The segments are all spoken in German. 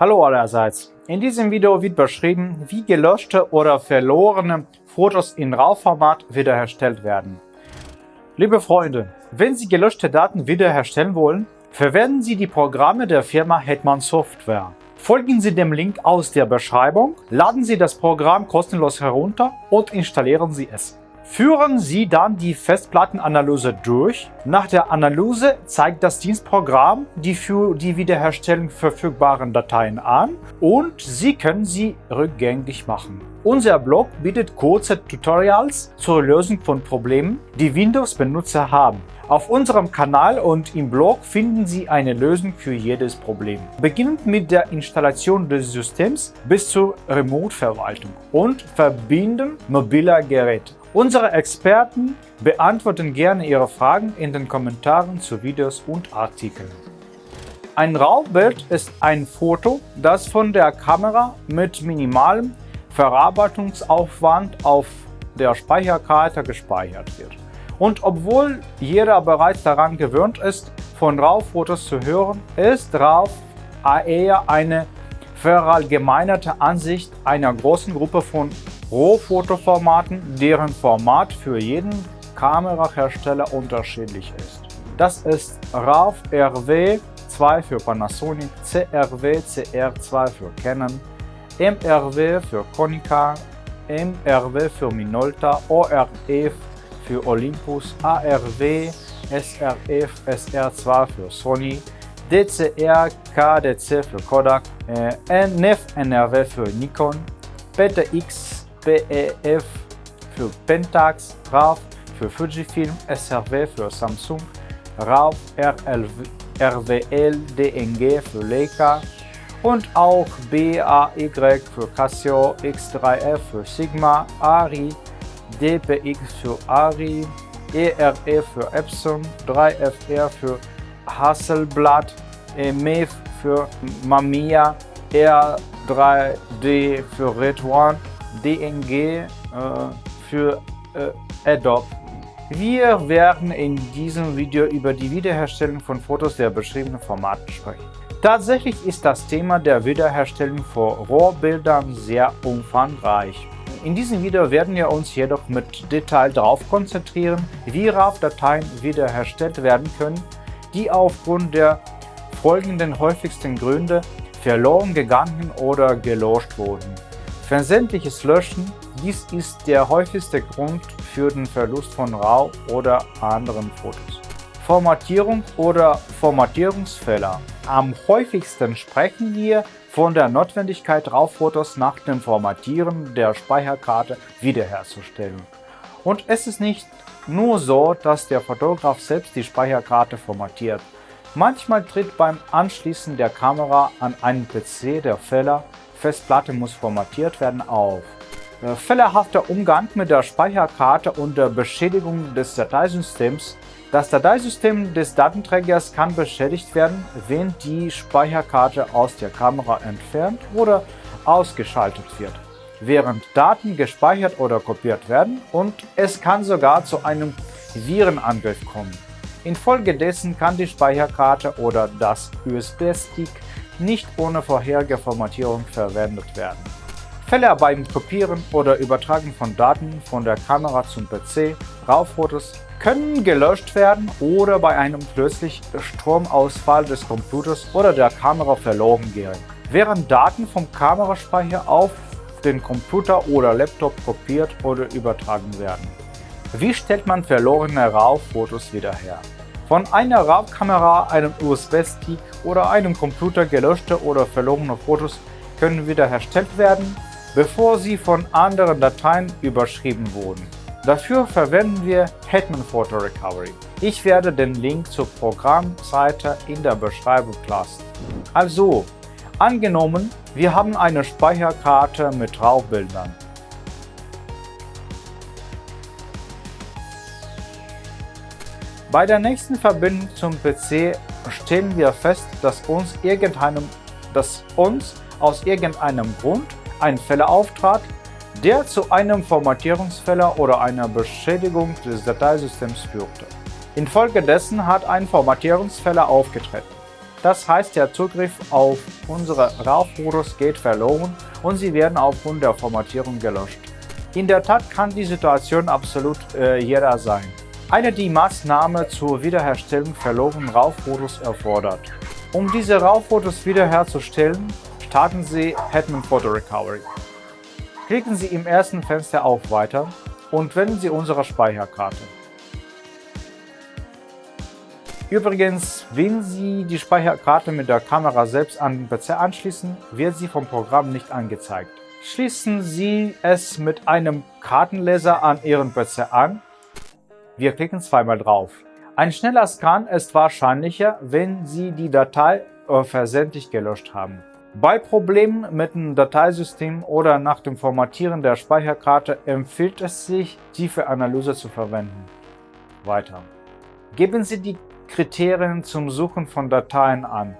Hallo allerseits. In diesem Video wird beschrieben, wie gelöschte oder verlorene Fotos in RAW-Format wiederhergestellt werden. Liebe Freunde, wenn Sie gelöschte Daten wiederherstellen wollen, verwenden Sie die Programme der Firma Hetman Software. Folgen Sie dem Link aus der Beschreibung, laden Sie das Programm kostenlos herunter und installieren Sie es. Führen Sie dann die Festplattenanalyse durch. Nach der Analyse zeigt das Dienstprogramm die für die Wiederherstellung verfügbaren Dateien an und Sie können sie rückgängig machen. Unser Blog bietet kurze Tutorials zur Lösung von Problemen, die Windows-Benutzer haben. Auf unserem Kanal und im Blog finden Sie eine Lösung für jedes Problem. Beginnend mit der Installation des Systems bis zur Remote-Verwaltung und Verbinden mobiler Geräte. Unsere Experten beantworten gerne Ihre Fragen in den Kommentaren zu Videos und Artikeln. Ein RAW-Bild ist ein Foto, das von der Kamera mit minimalem Verarbeitungsaufwand auf der Speicherkarte gespeichert wird. Und obwohl jeder bereits daran gewöhnt ist, von RAW-Fotos zu hören, ist RAW eher eine verallgemeinerte Ansicht einer großen Gruppe von Rohfotoformaten, deren Format für jeden Kamerahersteller unterschiedlich ist. Das ist RAW RW2 für Panasonic, CRW CR2 für Canon, MRW für Konica, MRW für Minolta, ORF für Olympus, ARW, SRF SR2 für Sony, DCR KDC für Kodak, äh, NF NRW für Nikon, PTX PEF für Pentax, RAW für Fujifilm, SRW für Samsung, RAW RLV, RWL DNG für Leica und auch BAY für Casio, X3F für Sigma, ARI, DPX für ARI, ERF für Epson, 3FR für Hasselblad, MEF für Mamiya, R3D für Red One DNG äh, für äh, Adobe. Wir werden in diesem Video über die Wiederherstellung von Fotos der beschriebenen Formate sprechen. Tatsächlich ist das Thema der Wiederherstellung von Rohrbildern sehr umfangreich. In diesem Video werden wir uns jedoch mit Detail darauf konzentrieren, wie RAW-Dateien wiederhergestellt werden können, die aufgrund der folgenden häufigsten Gründe verloren gegangen oder gelöscht wurden. Versendliches Löschen, dies ist der häufigste Grund für den Verlust von RAW oder anderen Fotos. Formatierung oder Formatierungsfehler. Am häufigsten sprechen wir von der Notwendigkeit, RAW-Fotos nach dem Formatieren der Speicherkarte wiederherzustellen. Und es ist nicht nur so, dass der Fotograf selbst die Speicherkarte formatiert. Manchmal tritt beim Anschließen der Kamera an einen PC der Fehler, Festplatte muss formatiert werden auf. Äh, fehlerhafter Umgang mit der Speicherkarte und der Beschädigung des Dateisystems. Das Dateisystem des Datenträgers kann beschädigt werden, wenn die Speicherkarte aus der Kamera entfernt oder ausgeschaltet wird, während Daten gespeichert oder kopiert werden und es kann sogar zu einem Virenangriff kommen. Infolgedessen kann die Speicherkarte oder das USB-Stick nicht ohne vorherige Formatierung verwendet werden. Fälle beim Kopieren oder Übertragen von Daten von der Kamera zum PC, RAW-Fotos, können gelöscht werden oder bei einem plötzlichen Stromausfall des Computers oder der Kamera verloren gehen, während Daten vom Kameraspeicher auf den Computer oder Laptop kopiert oder übertragen werden. Wie stellt man verlorene RAW-Fotos wieder her? Von einer RAW-Kamera, einem USB-Stick oder einem Computer gelöschte oder verlorene Fotos können wiederhergestellt werden, bevor sie von anderen Dateien überschrieben wurden. Dafür verwenden wir Hetman Photo Recovery. Ich werde den Link zur Programmseite in der Beschreibung lassen. Also, angenommen, wir haben eine Speicherkarte mit RAW-Bildern. Bei der nächsten Verbindung zum PC stellen wir fest, dass uns, dass uns aus irgendeinem Grund ein Fehler auftrat, der zu einem Formatierungsfehler oder einer Beschädigung des Dateisystems führte. Infolgedessen hat ein Formatierungsfehler aufgetreten. Das heißt, der Zugriff auf unsere RAW-Fotos geht verloren und sie werden aufgrund der Formatierung gelöscht. In der Tat kann die Situation absolut äh, jeder sein. Eine die Maßnahme zur Wiederherstellung verlorener RAW-Fotos erfordert. Um diese RAW-Fotos wiederherzustellen, starten Sie Hetman Photo Recovery. Klicken Sie im ersten Fenster auf Weiter und wählen Sie unsere Speicherkarte. Übrigens, wenn Sie die Speicherkarte mit der Kamera selbst an den PC anschließen, wird sie vom Programm nicht angezeigt. Schließen Sie es mit einem Kartenleser an Ihren PC an. Wir klicken zweimal drauf. Ein schneller Scan ist wahrscheinlicher, wenn Sie die Datei versendlich gelöscht haben. Bei Problemen mit dem Dateisystem oder nach dem Formatieren der Speicherkarte empfiehlt es sich, tiefe Analyse zu verwenden. Weiter. Geben Sie die Kriterien zum Suchen von Dateien an.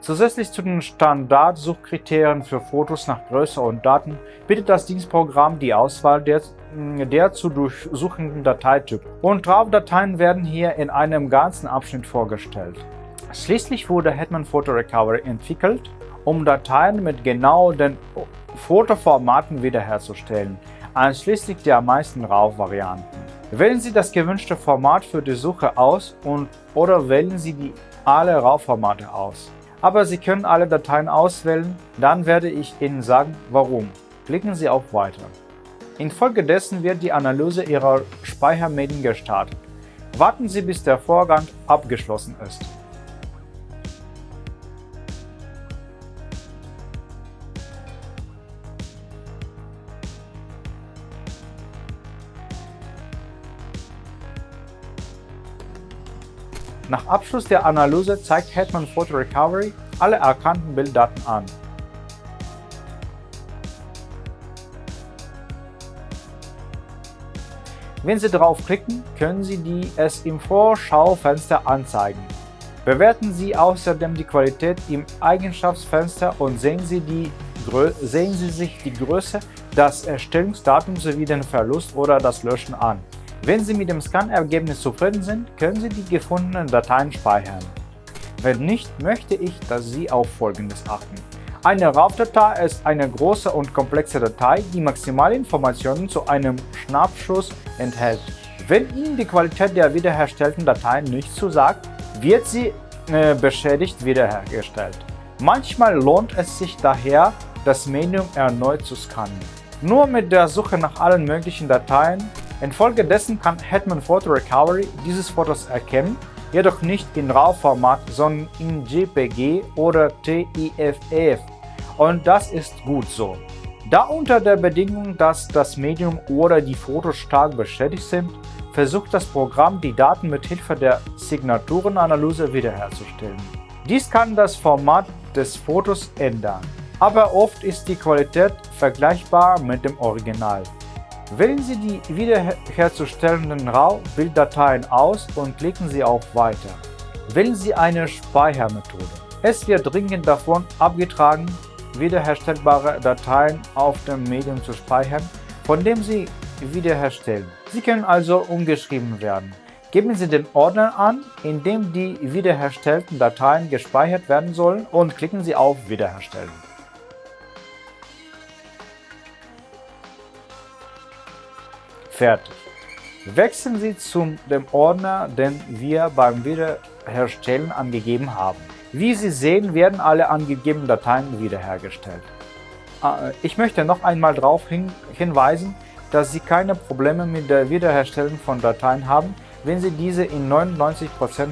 Zusätzlich zu den Standardsuchkriterien für Fotos nach Größe und Daten bietet das Dienstprogramm die Auswahl der, der zu durchsuchenden Dateitypen und RAW-Dateien werden hier in einem ganzen Abschnitt vorgestellt. Schließlich wurde Hetman Photo Recovery entwickelt, um Dateien mit genau den Fotoformaten wiederherzustellen, einschließlich der meisten RAW-Varianten. Wählen Sie das gewünschte Format für die Suche aus und oder wählen Sie die alle RAW-Formate aus. Aber Sie können alle Dateien auswählen, dann werde ich Ihnen sagen, warum. Klicken Sie auf Weiter. Infolgedessen wird die Analyse Ihrer Speichermedien gestartet. Warten Sie, bis der Vorgang abgeschlossen ist. Nach Abschluss der Analyse zeigt Hetman Photo Recovery alle erkannten Bilddaten an. Wenn Sie draufklicken, können Sie die es im Vorschaufenster anzeigen. Bewerten Sie außerdem die Qualität im Eigenschaftsfenster und sehen Sie, die, sehen Sie sich die Größe, das Erstellungsdatum sowie den Verlust oder das Löschen an. Wenn Sie mit dem Scan-Ergebnis zufrieden sind, können Sie die gefundenen Dateien speichern. Wenn nicht, möchte ich, dass Sie auf Folgendes achten. Eine RAW-Datei ist eine große und komplexe Datei, die maximale Informationen zu einem Schnappschuss enthält. Wenn Ihnen die Qualität der wiederhergestellten Dateien nicht zusagt, wird sie äh, beschädigt wiederhergestellt. Manchmal lohnt es sich daher, das Medium erneut zu scannen. Nur mit der Suche nach allen möglichen Dateien Infolgedessen kann Hetman Photo Recovery dieses Fotos erkennen, jedoch nicht in RAW-Format, sondern in JPG oder TIFF und das ist gut so. Da unter der Bedingung, dass das Medium oder die Fotos stark beschädigt sind, versucht das Programm, die Daten mit Hilfe der Signaturenanalyse wiederherzustellen. Dies kann das Format des Fotos ändern, aber oft ist die Qualität vergleichbar mit dem Original. Wählen Sie die wiederherzustellenden RAW-Bilddateien aus und klicken Sie auf Weiter. Wählen Sie eine Speichermethode. Es wird dringend davon abgetragen, wiederherstellbare Dateien auf dem Medium zu speichern, von dem Sie wiederherstellen. Sie können also umgeschrieben werden. Geben Sie den Ordner an, in dem die wiederherstellten Dateien gespeichert werden sollen und klicken Sie auf Wiederherstellen. Fertig. Wechseln Sie zu dem Ordner, den wir beim Wiederherstellen angegeben haben. Wie Sie sehen, werden alle angegebenen Dateien wiederhergestellt. Äh, ich möchte noch einmal darauf hinweisen, dass Sie keine Probleme mit der Wiederherstellung von Dateien haben, wenn Sie diese in 99%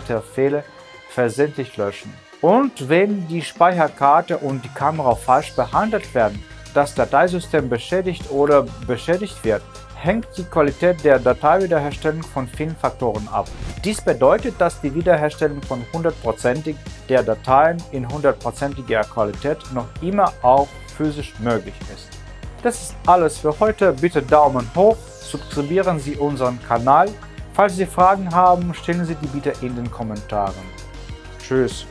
der Fälle versendlich löschen. Und wenn die Speicherkarte und die Kamera falsch behandelt werden, das Dateisystem beschädigt oder beschädigt wird, hängt die Qualität der Dateiwiederherstellung von vielen Faktoren ab. Dies bedeutet, dass die Wiederherstellung von 100% der Dateien in 100%iger Qualität noch immer auch physisch möglich ist. Das ist alles für heute. Bitte Daumen hoch, subscribieren Sie unseren Kanal. Falls Sie Fragen haben, stellen Sie die bitte in den Kommentaren. Tschüss.